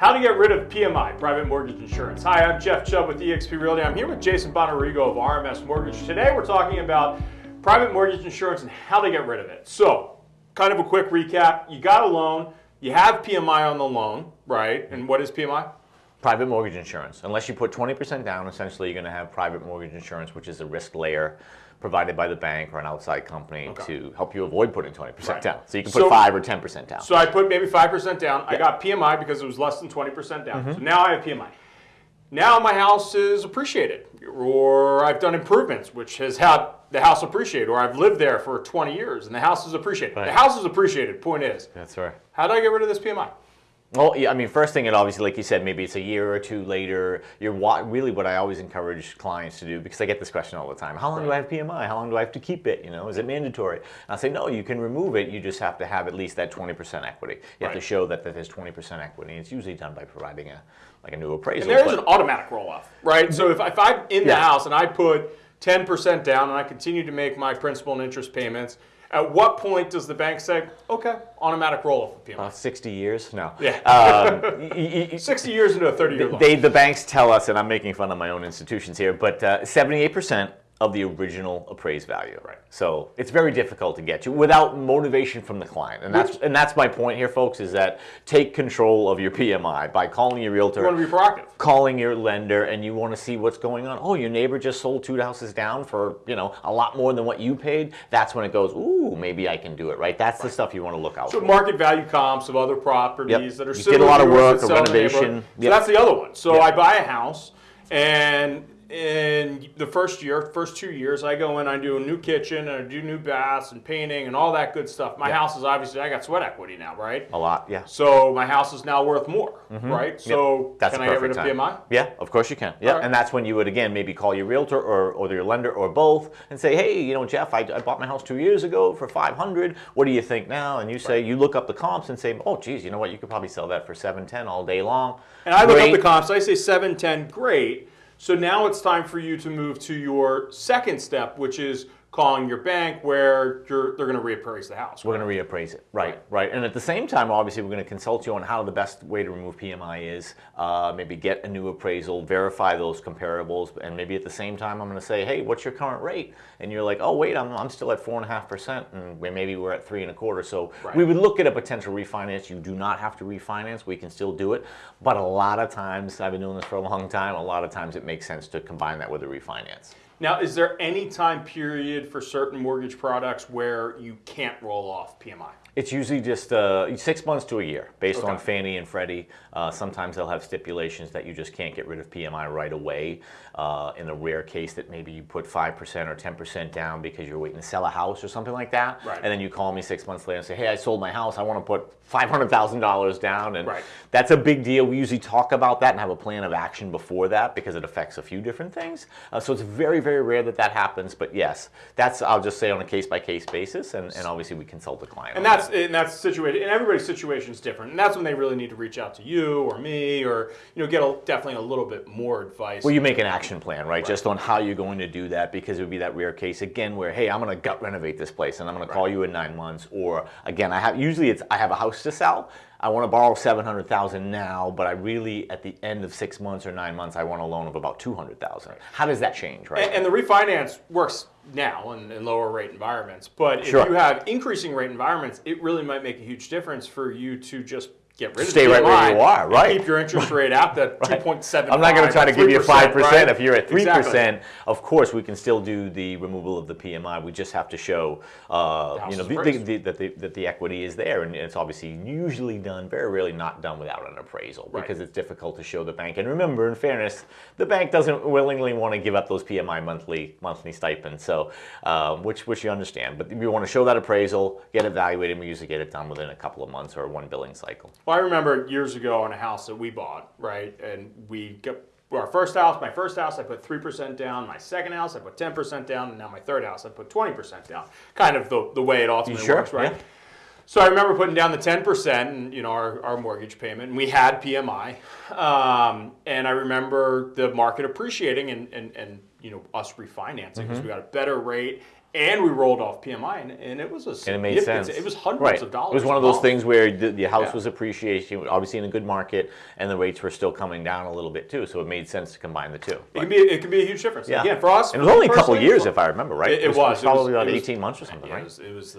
How to get rid of PMI, private mortgage insurance. Hi, I'm Jeff Chubb with eXp Realty. I'm here with Jason Bonarigo of RMS Mortgage. Today we're talking about private mortgage insurance and how to get rid of it. So, kind of a quick recap. You got a loan, you have PMI on the loan, right? And what is PMI? Private mortgage insurance. Unless you put 20% down, essentially you're going to have private mortgage insurance, which is a risk layer provided by the bank or an outside company okay. to help you avoid putting 20% right. down. So you can put so, 5 or 10% down. So I put maybe 5% down. I got PMI because it was less than 20% down. Mm -hmm. So now I have PMI. Now my house is appreciated or I've done improvements which has had the house appreciate or I've lived there for 20 years and the house is appreciated. Right. The house is appreciated, point is. That's right. How do I get rid of this PMI? Well, yeah, I mean, first thing, and obviously, like you said, maybe it's a year or two later. You're really what I always encourage clients to do because I get this question all the time. How long do I have PMI? How long do I have to keep it? You know, is it mandatory? And I say, no, you can remove it. You just have to have at least that 20% equity. You right. have to show that, that there's 20% equity. And it's usually done by providing a like a new appraisal. And there is an automatic roll off, right? So if, if I'm in the yeah. house and I put 10% down and I continue to make my principal and interest payments, at what point does the bank say, okay, automatic roll-off of PMI? Uh, 60 years? No. Yeah. Um, 60 years into a 30-year loan. They, the banks tell us, and I'm making fun of my own institutions here, but 78% uh, of the original appraised value. Right. So it's very difficult to get to without motivation from the client. And that's and that's my point here, folks, is that take control of your PMI by calling your realtor. You want to be proactive. Calling your lender and you want to see what's going on. Oh, your neighbor just sold two houses down for, you know, a lot more than what you paid. That's when it goes, ooh, maybe I can do it, right? That's right. the stuff you want to look out so for. So market value comps of other properties yep. that are you similar. did a lot of work, renovation. So that's the other one. So yep. I buy a house and in the first year, first two years, I go in, I do a new kitchen, and I do new baths and painting and all that good stuff. My house is obviously, I got sweat equity now, right? A lot, yeah. So my house is now worth more, mm -hmm. right? So yep. that's can I get rid of time. PMI? Yeah, of course you can. Yeah, right. and that's when you would again maybe call your realtor or, or your lender or both and say, hey, you know, Jeff, I, I bought my house two years ago for 500. What do you think now? And you say, right. you look up the comps and say, oh, geez, you know what? You could probably sell that for 710 all day long. And I look up the comps. I say 710, great. So now it's time for you to move to your second step, which is calling your bank where they're going to reappraise the house. We're going to reappraise it, right, right, right. And at the same time, obviously, we're going to consult you on how the best way to remove PMI is, uh, maybe get a new appraisal, verify those comparables, and maybe at the same time, I'm going to say, hey, what's your current rate? And you're like, oh, wait, I'm, I'm still at 4.5%, and maybe we're at three and a quarter. So right. we would look at a potential refinance. You do not have to refinance. We can still do it. But a lot of times, I've been doing this for a long time, a lot of times it makes sense to combine that with a refinance. Now, is there any time period for certain mortgage products where you can't roll off PMI? It's usually just uh, six months to a year, based okay. on Fannie and Freddie. Uh, sometimes they'll have stipulations that you just can't get rid of PMI right away. Uh, in a rare case that maybe you put 5% or 10% down because you're waiting to sell a house or something like that. Right. And then you call me six months later and say, hey, I sold my house. I want to put $500,000 down. And right. that's a big deal. We usually talk about that and have a plan of action before that because it affects a few different things. Uh, so it's very, very rare that that happens. But yes, that's, I'll just say on a case-by-case -case basis. And, and obviously we consult the client. And that's, and that's situated, and everybody's situation is different. And that's when they really need to reach out to you or me or, you know, get a, definitely a little bit more advice. Well, you make an action plan, right? right? Just on how you're going to do that because it would be that rare case again where, hey, I'm going to gut renovate this place and I'm going to call you in nine months. Or again, I have usually it's I have a house to sell. I want to borrow 700,000 now, but I really, at the end of six months or nine months, I want a loan of about 200,000. How does that change, right? And, and the refinance works now in, in, lower rate environments. But if sure. you have increasing rate environments, it really might make a huge difference for you to just get rid Stay of right where you are, right? Keep your interest rate at that right. 2.7. I'm not going to try to give you 5% right? if you're at 3%. Exactly. Of course, we can still do the removal of the PMI. We just have to show uh, you know, the, the, the, that, the, that the equity is there. And it's obviously usually done, very rarely not done without an appraisal right. because it's difficult to show the bank. And remember, in fairness, the bank doesn't willingly want to give up those PMI monthly monthly stipends, so um, which, which you understand. But we want to show that appraisal, get evaluated, and we usually get it done within a couple of months or one billing cycle. Well, I remember years ago on a house that we bought, right? And we got our first house, my first house, I put 3% down. My second house, I put 10% down. And now my third house, I put 20% down. Kind of the, the way it ultimately sure? works, right? Yeah. So I remember putting down the 10% and you know our, our mortgage payment and we had PMI. Um, and I remember the market appreciating and, and, and you know us refinancing because mm -hmm. we got a better rate and we rolled off PMI, and, and it was a and it made sense. It was hundreds right. of dollars. It was one of those things where the, the house Yeah. was appreciating, obviously in a good market, and the rates were still coming down a little bit too. So it made sense to combine the two. It can be it can be a huge difference. Yeah. Again, for us, And it was only a couple personally, years, if I remember right. It, it was. It probably was- about it was- eighteen months or something, Yeah, right? It was, it was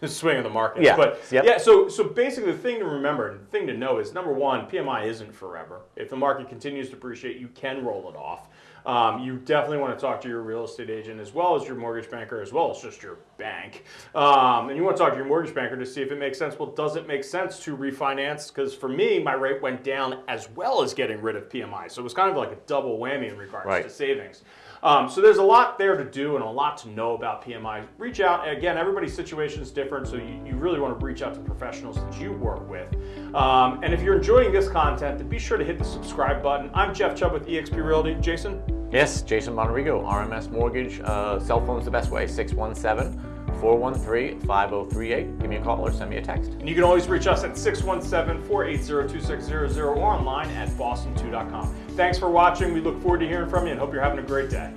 the swing of the market. Yeah. But Yep. yeah, so so basically the thing to remember and the thing to know is number one, PMI isn't forever. If the market continues to appreciate, you can roll it off. Um, you definitely want to talk to your real estate agent as well as your mortgage banker, as well as just your bank. Um, and you want to talk to your mortgage banker to see if it makes sense. Well, does it make sense to refinance? Because for me, my rate went down as well as getting rid of PMI. So it was kind of like a double whammy in regards Right. to savings. Um, so there's a lot there to do and a lot to know about PMI. Reach out. Again, everybody's situation is different, so you, you really want to reach out to professionals that you work with. Um, and if you're enjoying this content, then be sure to hit the subscribe button. I'm Jeff Chubb with eXp Realty. Jason? Yes, Jason Monterigo, RMS Mortgage. Uh, cell phone's the best way, 617 413 5038. Give me a call or send me a text. And you can always reach us at 617 480 2600 or online at boston2.com. Thanks for watching. We look forward to hearing from you and hope you're having a great day.